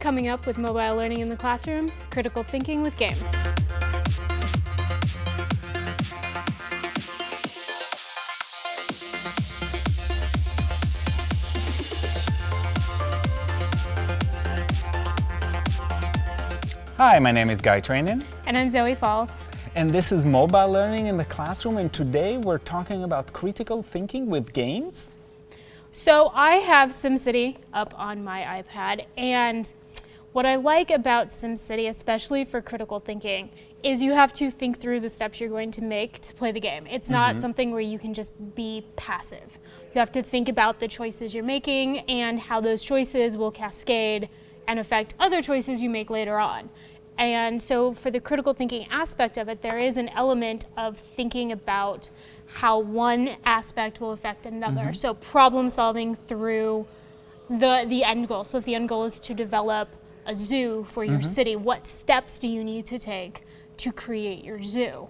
Coming up with mobile learning in the classroom, critical thinking with games. Hi, my name is Guy Trainin. And I'm Zoe Falls. And this is Mobile Learning in the Classroom, and today we're talking about critical thinking with games. So I have SimCity up on my iPad, and what I like about SimCity, especially for critical thinking, is you have to think through the steps you're going to make to play the game. It's not mm -hmm. something where you can just be passive. You have to think about the choices you're making and how those choices will cascade and affect other choices you make later on. And so for the critical thinking aspect of it, there is an element of thinking about how one aspect will affect another. Mm -hmm. So problem solving through the, the end goal. So if the end goal is to develop a zoo for your mm -hmm. city, what steps do you need to take to create your zoo?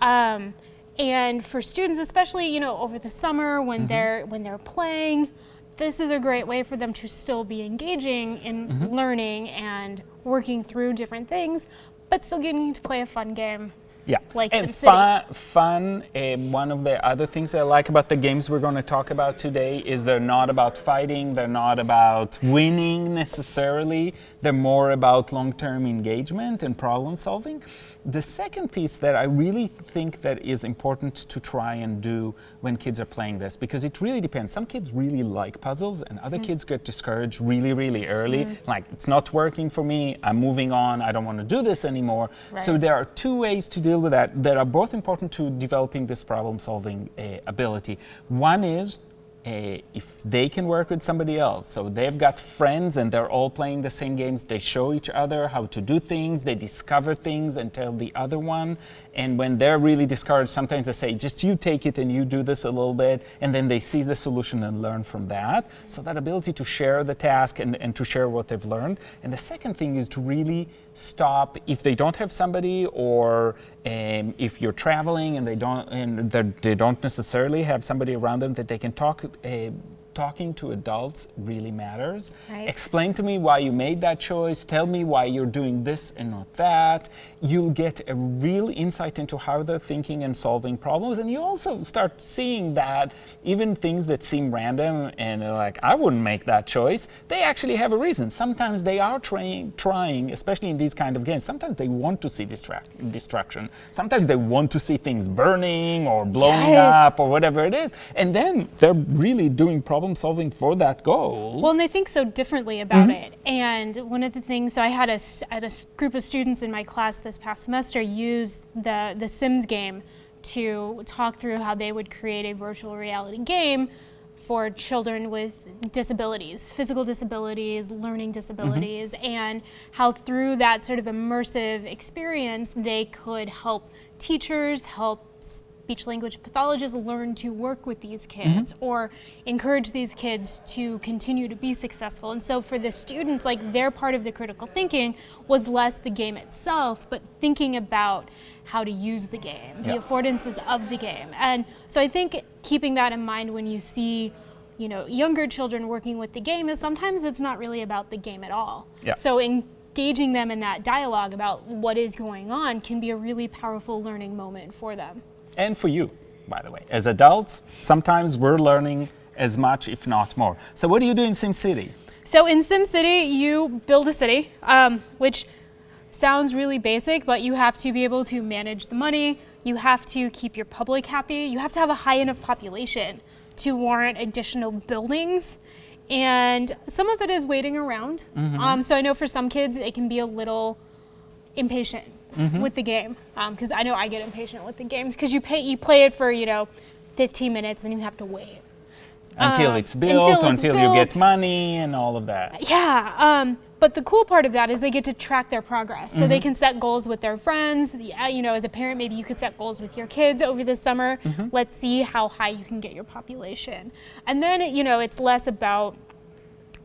Um, and for students, especially you know over the summer when mm -hmm. they're when they're playing, this is a great way for them to still be engaging in mm -hmm. learning and working through different things, but still getting to play a fun game. Yeah, like and fun, fun um, one of the other things that I like about the games we're going to talk about today is they're not about fighting, they're not about winning necessarily, they're more about long-term engagement and problem solving. The second piece that I really think that is important to try and do when kids are playing this, because it really depends. Some kids really like puzzles and other mm. kids get discouraged really, really early. Mm. Like, it's not working for me, I'm moving on, I don't want to do this anymore. Right. So there are two ways to deal with that that are both important to developing this problem solving uh, ability. One is if they can work with somebody else. So they've got friends and they're all playing the same games. They show each other how to do things. They discover things and tell the other one. And when they're really discouraged, sometimes they say, just you take it and you do this a little bit. And then they see the solution and learn from that. So that ability to share the task and, and to share what they've learned. And the second thing is to really stop if they don't have somebody or um, if you're traveling and they don't and they don't necessarily have somebody around them that they can talk uh, talking to adults really matters. Right. Explain to me why you made that choice. Tell me why you're doing this and not that. You'll get a real insight into how they're thinking and solving problems. And you also start seeing that even things that seem random and like, I wouldn't make that choice, they actually have a reason. Sometimes they are trying, trying especially in these kind of games, sometimes they want to see destruct destruction. Sometimes they want to see things burning or blowing yes. up or whatever it is. And then they're really doing problem problem solving for that goal. Well, and they think so differently about mm -hmm. it. And one of the things, so I had a, had a group of students in my class this past semester use the, the Sims game to talk through how they would create a virtual reality game for children with disabilities, physical disabilities, learning disabilities, mm -hmm. and how through that sort of immersive experience, they could help teachers, help speech language pathologists learn to work with these kids mm -hmm. or encourage these kids to continue to be successful. And so for the students, like their part of the critical thinking was less the game itself, but thinking about how to use the game, yeah. the affordances of the game. And so I think keeping that in mind when you see you know, younger children working with the game is sometimes it's not really about the game at all. Yeah. So engaging them in that dialogue about what is going on can be a really powerful learning moment for them and for you, by the way. As adults, sometimes we're learning as much, if not more. So what do you do in SimCity? So in SimCity, you build a city, um, which sounds really basic, but you have to be able to manage the money, you have to keep your public happy, you have to have a high enough population to warrant additional buildings. And some of it is waiting around. Mm -hmm. um, so I know for some kids, it can be a little impatient mm -hmm. with the game because um, I know I get impatient with the games because you pay you play it for you know 15 minutes and you have to wait until uh, it's built until, it's until built. you get money and all of that yeah um, but the cool part of that is they get to track their progress. So mm -hmm. they mm-hmm. can set goals with their friends. You know, as a parent, maybe you could set goals with your kids over the summer. Mm -hmm. Let's see how high you can get your population. And then, you know, it's less about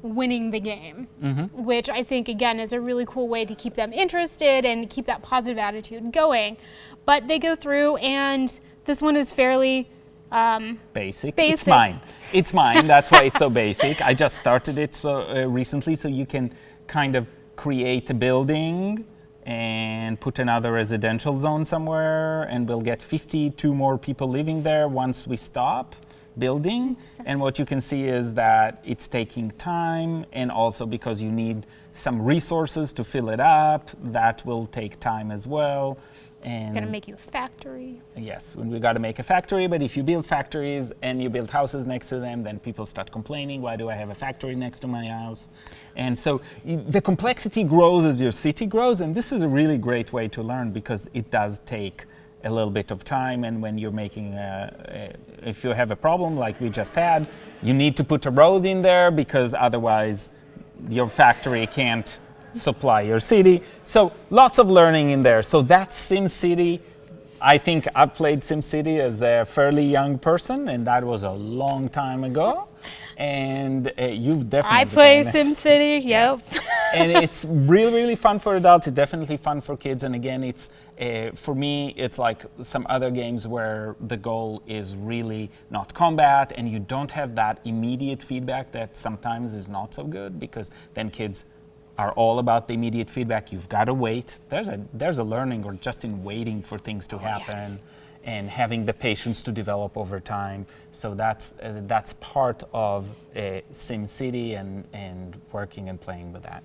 winning the game, mm -hmm. which I think, again, is a really cool way to keep them interested and keep that positive attitude going. But they go through, and this one is fairly um, basic. basic. It's mine. It's mine. That's why it's so basic. I just started it so uh, recently, so you can kind of create a building and put another residential zone somewhere, and we'll get 52 more people living there once we stop building. And what you can see is that it's taking time, and also because you need some resources to fill it up, that will take time as well. And Gonna make you a factory. Yes, we got to make a factory, but if you build factories and you build houses next to them, then people start complaining, why do I have a factory next to my house? And so the complexity grows as your city grows, and this is a really great way to learn because it does take a little bit of time and when you're making a, a, if you have a problem like we just had you need to put a road in there because otherwise your factory can't supply your city. So lots of learning in there. So that's SimCity. I think I've played SimCity as a fairly young person, and that was a long time ago. And uh, you've definitely I play SimCity. Yep. and it's really really fun for adults it's definitely fun for kids and again it's uh, for me it's like some other games where the goal is really not combat and you don't have that immediate feedback that sometimes is not so good because then kids are all about the immediate feedback you've got to wait there's a there's a learning or just in waiting for things to happen yes. And having the patience to develop over time. So that's uh, that's part of uh, SimCity and and working and playing with that.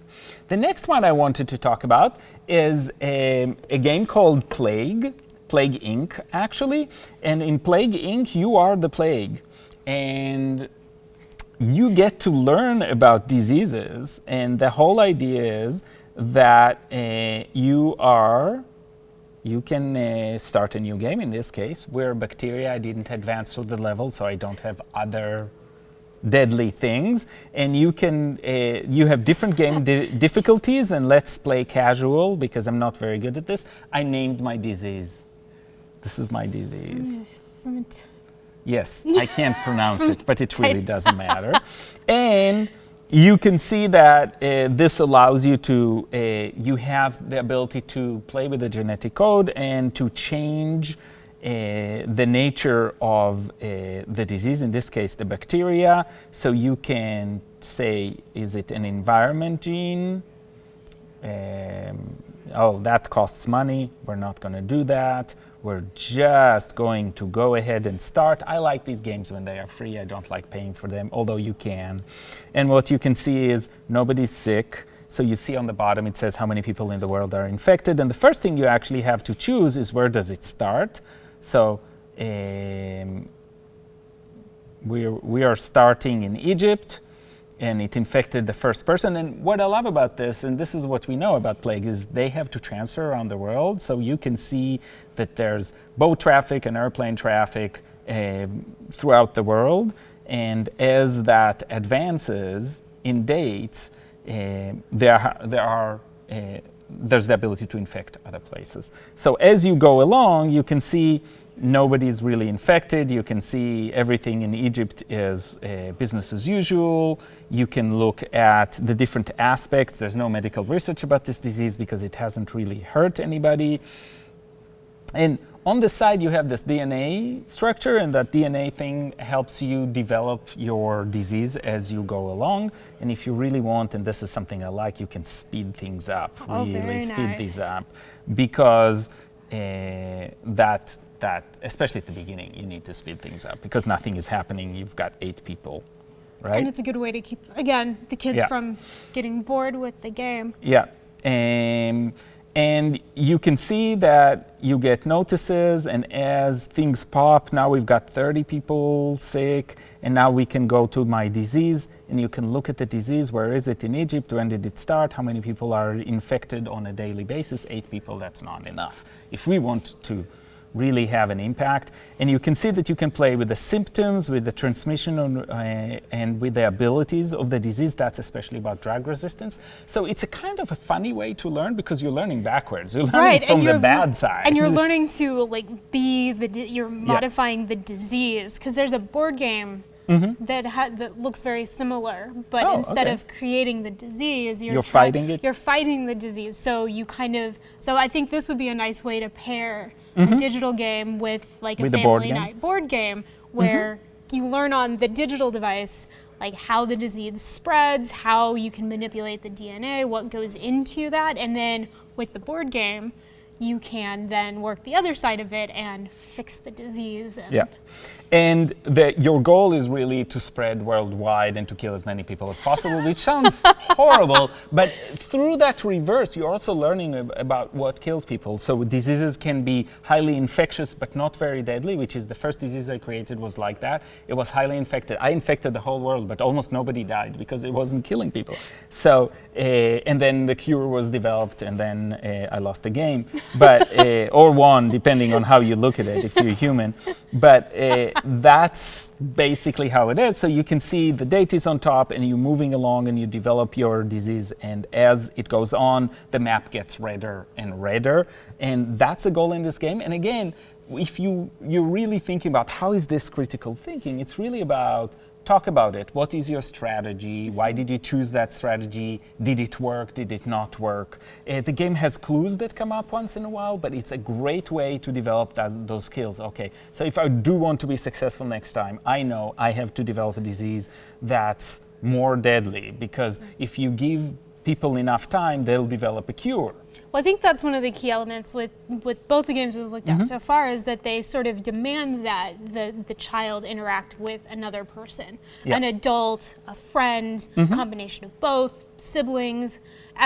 The next one I wanted to talk about is a, a game called Plague, Plague Inc. actually, and in Plague Inc. you are the plague, and you get to learn about diseases, and the whole idea is that uh, you are you can uh, start a new game in this case where bacteria I didn't advance to the level so I don't have other deadly things. And you can uh, you have different game di- difficulties and let's play casual because I'm not very good at this. I named my disease. This is my disease. Yes, I can't pronounce it, but it really doesn't matter. And you can see that uh, this allows you to, uh, you have the ability to play with the genetic code and to change uh, the nature of uh, the disease, in this case, the bacteria. So you can say, is it an environment gene? Um, oh, that costs money. We're not going to do that. We're just going to go ahead and start. I like these games when they are free. I don't like paying for them, although you can. And what you can see is nobody's sick. So you see on the bottom it says how many people in the world are infected. And the first thing you actually have to choose is where does it start. So um, we're, we are starting in Egypt and it infected the first person. And what I love about this, and this is what we know about plague, is they have to transfer around the world. So you can see that there's boat traffic and airplane traffic um throughout the world. And as that advances in dates, um there, there are uh, there's the ability to infect other places. So as you go along, you can see nobody's really infected. You can see everything in Egypt is uh, business as usual. You can look at the different aspects. There's no medical research about this disease because it hasn't really hurt anybody. And on the side, you have this DNA structure, and that DNA thing helps you develop your disease as you go along. And if you really want, and this is something I like, you can speed things up, Oh, really speed nice. these up, because uh, that that especially at the beginning, you need to speed things up because nothing is happening. You've got eight people, right? And it's a good way to keep, again, the kids Yeah. from getting bored with the game. Yeah. Um, and you can see that you get notices, and as things pop, now we've got 30 people sick, and now we can go to my disease, and you can look at the disease. Where is it in Egypt? When did it start? How many people are infected on a daily basis? Eight people, that's not enough. If we want to really have an impact. And you can see that you can play with the symptoms, with the transmission, on, uh, and with the abilities of the disease. That's especially about drug resistance. So it's a kind of a funny way to learn because you're learning backwards. You're learning right, from the bad side. and you're learning to like be the you're modifying the disease because there's a board game that ha- that looks very similar, but Mm-hmm. Oh, instead okay. of creating the disease, you're You're fighting it? You're fighting the disease, so you kind of so I think this would be a nice way to pair a digital game with like Mm-hmm. With a a board family night board game where you learn on the digital device like how the disease spreads, how you can manipulate the DNA, what goes into that, and then with the board game, you can then work the other side of it and fix the disease. And yeah. And the, your goal is really to spread worldwide and to kill as many people as possible, which sounds horrible, but through that reverse, you're also learning about what kills people. So diseases can be highly infectious, but not very deadly, which is the first disease I created was like that. It was highly infected. I infected the whole world, but almost nobody died because it wasn't killing people. So, uh, and then the cure was developed, and then uh, I lost the game, but uh, or won, depending on how you look at it, if you're human. But that's basically how it is. So you can see the date is on top and you're moving along and you develop your disease. And as it goes on, the map gets redder and redder. And that's the goal in this game. And again, if you, you're really thinking about how is this critical thinking, it's really about talk about it. What is your strategy? Why did you choose that strategy? Did it work? Did it not work? Uh, the game has clues that come up once in a while, but it's a great way to develop that, those skills. Okay, so if I do want to be successful next time, I know I have to develop a disease that's more deadly because if you give people enough time, they'll develop a cure. Well, I think that's one of the key elements with, with both the games we've looked at mm -hmm. so far is that they sort of demand that the, the child interact with another person, yeah. an adult, a friend, mm -hmm. combination of both, siblings.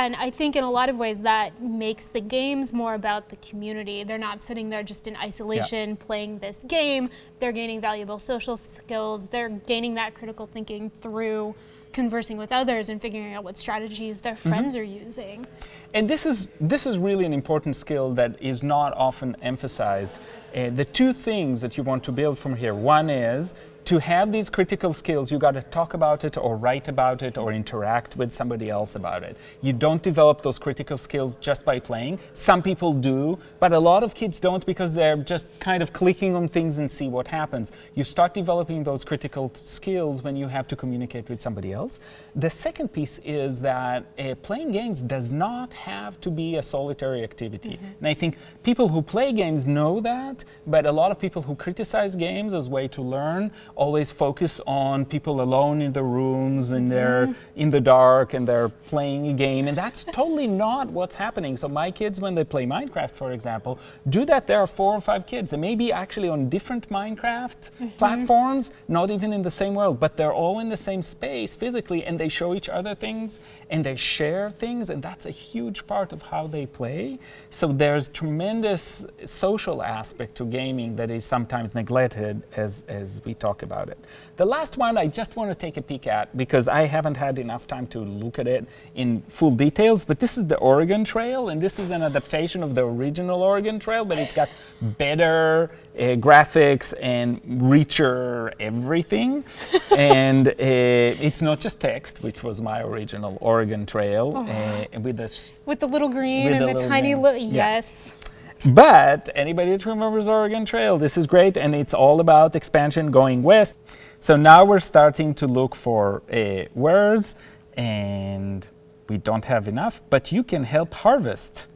And I think in a lot of ways that makes the games more about the community. They're not sitting there just in isolation yeah. playing this game. They're gaining valuable social skills. They're gaining that critical thinking through conversing with others and figuring out what strategies their mm-hmm. friends mm -hmm. are using. And this is, this is really an important skill that is not often emphasized. Uh, the two things that you want to build from here, one is to have these critical skills, you got to talk about it or write about it or interact with somebody else about it. You don't develop those critical skills just by playing. Some people do, but a lot of kids don't because they're just kind of clicking on things and see what happens. You start developing those critical skills when you have to communicate with somebody else. The second piece is that uh, playing games does not have to be a solitary activity. Mm -hmm. And I think people who play games know that, but a lot of people who criticize games as a way to learn always focus on people alone in the rooms and they're mm in the dark and they're playing a game. And that's totally not what's happening. So my kids, when they play Minecraft, for example, do that. There are four or five kids. and maybe actually on different Minecraft mm -hmm. platforms, not even in the same world, but they're all in the same space physically and they show each other things and they share things. And that's a huge part of how they play. So there's tremendous social aspect to gaming that is sometimes neglected as, as we talk about it. The last one I just want to take a peek at because I haven't had enough time to look at it in full details, but this is the Oregon Trail, and this is an adaptation of the original Oregon Trail, but it's got better uh, graphics and richer everything. and uh, it's not just text, which was my original Oregon Trail, oh. uh, with this with the little green and the, the tiny little yes. Yeah. But anybody that remembers Oregon Trail, this is great, and it's all about expansion going west. So now we're starting to look for uh, wares, and we don't have enough, but you can help harvest,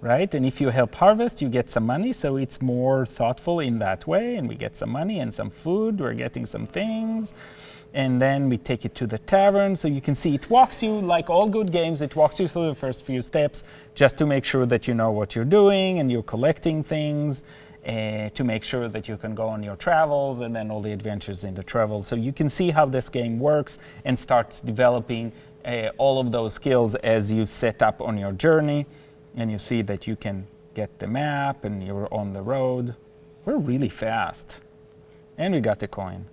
right? And if you help harvest, you get some money, so it's more thoughtful in that way, and we get some money and some food, we're getting some things and then we take it to the tavern. So you can see it walks you, like all good games, it walks you through the first few steps just to make sure that you know what you're doing and you're collecting things uh, to make sure that you can go on your travels and then all the adventures in the travel. So you can see how this game works and starts developing uh, all of those skills as you set up on your journey and you see that you can get the map and you're on the road. We're really fast. And we got the coin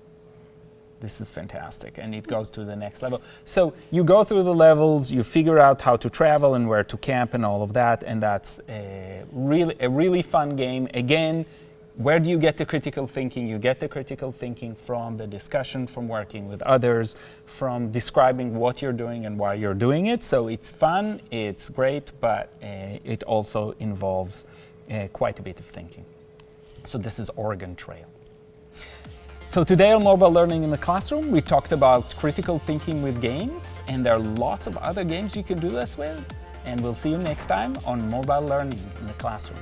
this is fantastic and it goes to the next level. So you go through the levels, you figure out how to travel and where to camp and all of that and that's a really, a really fun game. Again, where do you get the critical thinking? You get the critical thinking from the discussion, from working with others, from describing what you're doing and why you're doing it. So it's fun, it's great, but uh, it also involves uh, quite a bit of thinking. So this is Oregon Trail. So today on Mobile Learning in the Classroom, we talked about critical thinking with games, and there are lots of other games you can do this with. And we'll see you next time on Mobile Learning in the Classroom.